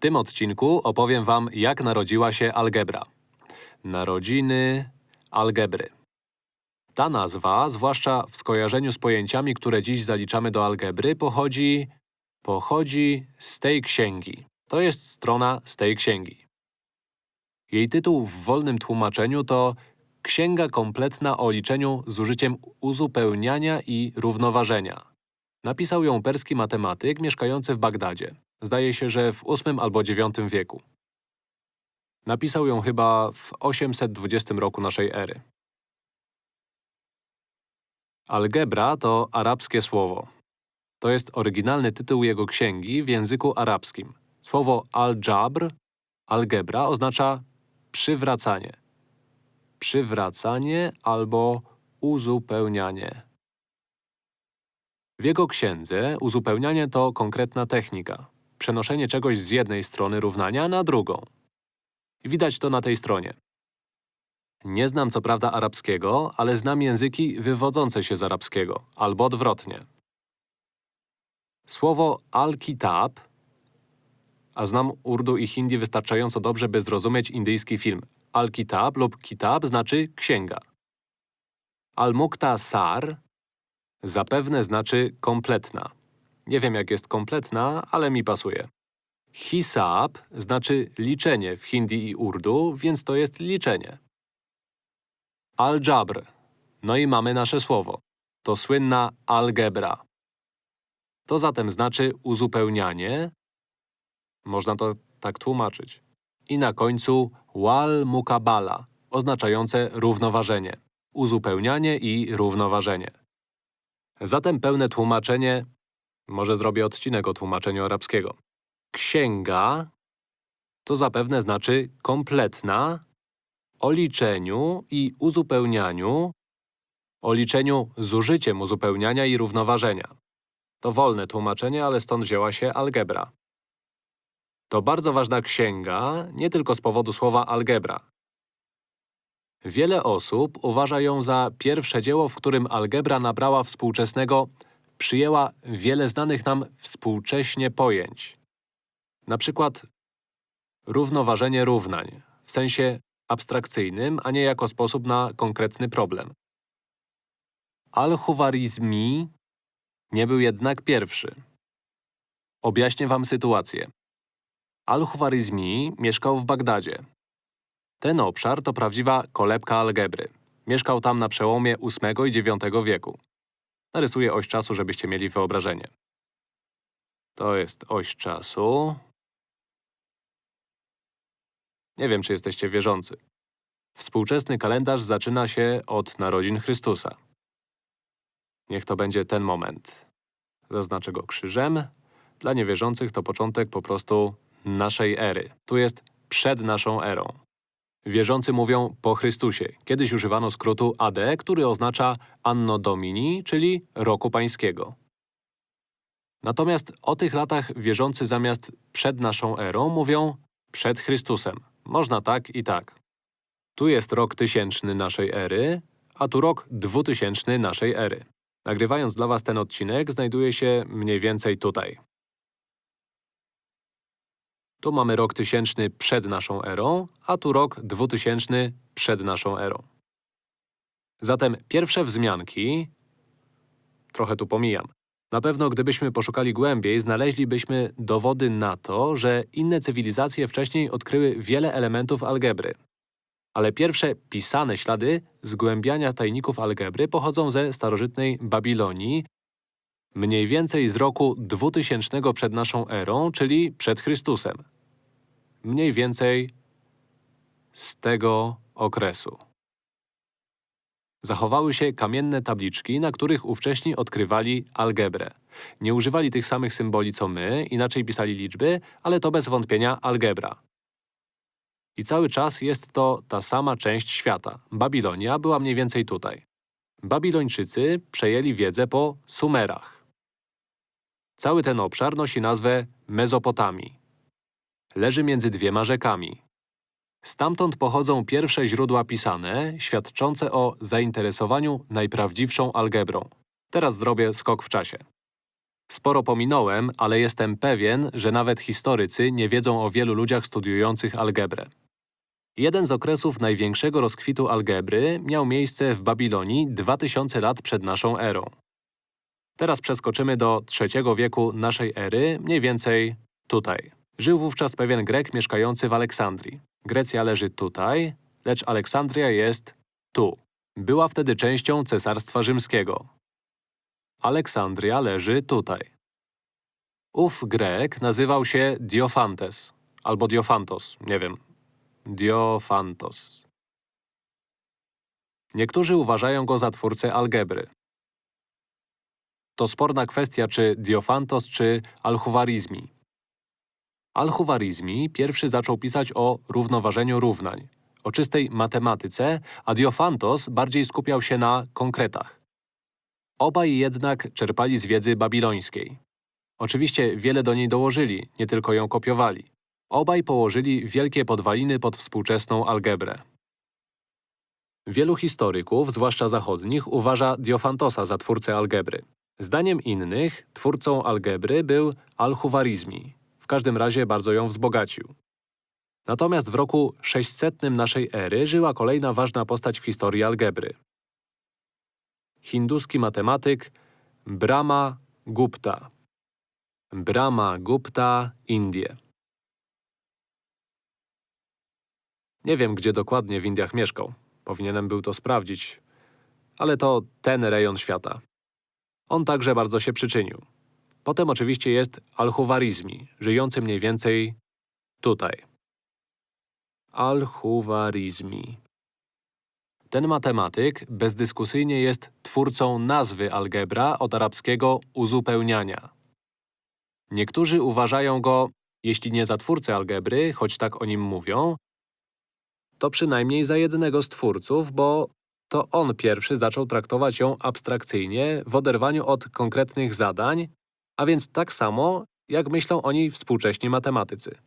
W tym odcinku opowiem wam, jak narodziła się algebra. Narodziny algebry. Ta nazwa, zwłaszcza w skojarzeniu z pojęciami, które dziś zaliczamy do algebry, pochodzi… pochodzi z tej księgi. To jest strona z tej księgi. Jej tytuł w wolnym tłumaczeniu to Księga kompletna o liczeniu z użyciem uzupełniania i równoważenia. Napisał ją perski matematyk mieszkający w Bagdadzie. Zdaje się, że w VIII albo IX wieku. Napisał ją chyba w 820 roku naszej ery. Algebra to arabskie słowo. To jest oryginalny tytuł jego księgi w języku arabskim. Słowo al-jabr, algebra, oznacza przywracanie. Przywracanie albo uzupełnianie. W jego księdze uzupełnianie to konkretna technika. Przenoszenie czegoś z jednej strony równania na drugą. Widać to na tej stronie. Nie znam co prawda arabskiego, ale znam języki wywodzące się z arabskiego, albo odwrotnie. Słowo al-kitab, a znam urdu i hindi wystarczająco dobrze, by zrozumieć indyjski film. Al-kitab lub kitab znaczy księga. Al-muktasar zapewne znaczy kompletna. Nie wiem jak jest kompletna, ale mi pasuje. Hisab znaczy liczenie w hindi i urdu, więc to jest liczenie. Al-Jabr. No i mamy nasze słowo. To słynna algebra. To zatem znaczy uzupełnianie. Można to tak tłumaczyć. I na końcu wal mukabala, oznaczające równoważenie. Uzupełnianie i równoważenie. Zatem pełne tłumaczenie… Może zrobię odcinek o tłumaczeniu arabskiego. Księga to zapewne znaczy kompletna, o liczeniu i uzupełnianiu, o liczeniu z użyciem uzupełniania i równoważenia. To wolne tłumaczenie, ale stąd wzięła się algebra. To bardzo ważna księga, nie tylko z powodu słowa algebra. Wiele osób uważa ją za pierwsze dzieło, w którym algebra nabrała współczesnego, przyjęła wiele znanych nam współcześnie pojęć. Na przykład równoważenie równań, w sensie abstrakcyjnym, a nie jako sposób na konkretny problem. Al-Huwarizmi nie był jednak pierwszy. Objaśnię wam sytuację. Al-Huwarizmi mieszkał w Bagdadzie. Ten obszar to prawdziwa kolebka algebry. Mieszkał tam na przełomie VIII i IX wieku. Narysuję oś czasu, żebyście mieli wyobrażenie. To jest oś czasu. Nie wiem, czy jesteście wierzący. Współczesny kalendarz zaczyna się od narodzin Chrystusa. Niech to będzie ten moment. Zaznaczę go krzyżem. Dla niewierzących to początek po prostu naszej ery. Tu jest przed naszą erą. Wierzący mówią po Chrystusie. Kiedyś używano skrótu AD, który oznacza Anno Domini, czyli roku pańskiego. Natomiast o tych latach wierzący zamiast przed naszą erą mówią przed Chrystusem. Można tak i tak. Tu jest rok tysięczny naszej ery, a tu rok dwutysięczny naszej ery. Nagrywając dla was ten odcinek, znajduje się mniej więcej tutaj. Tu mamy rok tysięczny przed naszą erą, a tu rok dwutysięczny przed naszą erą. Zatem pierwsze wzmianki… Trochę tu pomijam. Na pewno gdybyśmy poszukali głębiej, znaleźlibyśmy dowody na to, że inne cywilizacje wcześniej odkryły wiele elementów algebry. Ale pierwsze pisane ślady zgłębiania tajników algebry pochodzą ze starożytnej Babilonii, mniej więcej z roku 2000 przed naszą erą, czyli przed Chrystusem. Mniej więcej z tego okresu. Zachowały się kamienne tabliczki, na których ówcześni odkrywali algebrę. Nie używali tych samych symboli co my, inaczej pisali liczby, ale to bez wątpienia algebra. I cały czas jest to ta sama część świata. Babilonia była mniej więcej tutaj. Babilończycy przejęli wiedzę po Sumerach. Cały ten obszar nosi nazwę Mezopotamii. Leży między dwiema rzekami. Stamtąd pochodzą pierwsze źródła pisane, świadczące o zainteresowaniu najprawdziwszą algebrą. Teraz zrobię skok w czasie. Sporo pominąłem, ale jestem pewien, że nawet historycy nie wiedzą o wielu ludziach studiujących algebrę. Jeden z okresów największego rozkwitu algebry miał miejsce w Babilonii 2000 lat przed naszą erą. Teraz przeskoczymy do III wieku naszej ery, mniej więcej tutaj. Żył wówczas pewien Grek mieszkający w Aleksandrii. Grecja leży tutaj, lecz Aleksandria jest tu. Była wtedy częścią Cesarstwa Rzymskiego. Aleksandria leży tutaj. Ów Grek nazywał się Diofantes, albo Diofantos, nie wiem. Diofantos. Niektórzy uważają go za twórcę algebry. To sporna kwestia, czy Diofantos, czy Alchuwarizmi. Alchuwarizmi pierwszy zaczął pisać o równoważeniu równań, o czystej matematyce, a Diofantos bardziej skupiał się na konkretach. Obaj jednak czerpali z wiedzy babilońskiej. Oczywiście wiele do niej dołożyli, nie tylko ją kopiowali. Obaj położyli wielkie podwaliny pod współczesną algebrę. Wielu historyków, zwłaszcza zachodnich, uważa Diofantosa za twórcę algebry. Zdaniem innych, twórcą algebry był Al-Huwarizmi. Każdym razie bardzo ją wzbogacił. Natomiast w roku 600 naszej ery żyła kolejna ważna postać w historii algebry. Hinduski matematyk Brahma Gupta. Brahma Gupta, Indie. Nie wiem, gdzie dokładnie w Indiach mieszkał. Powinienem był to sprawdzić. Ale to ten rejon świata. On także bardzo się przyczynił. Potem oczywiście jest Al-Huwarizmi, żyjący mniej więcej tutaj. Al-Huwarizmi. Ten matematyk bezdyskusyjnie jest twórcą nazwy algebra od arabskiego uzupełniania. Niektórzy uważają go, jeśli nie za twórcę algebry, choć tak o nim mówią, to przynajmniej za jednego z twórców, bo to on pierwszy zaczął traktować ją abstrakcyjnie w oderwaniu od konkretnych zadań, a więc tak samo, jak myślą o niej współcześni matematycy.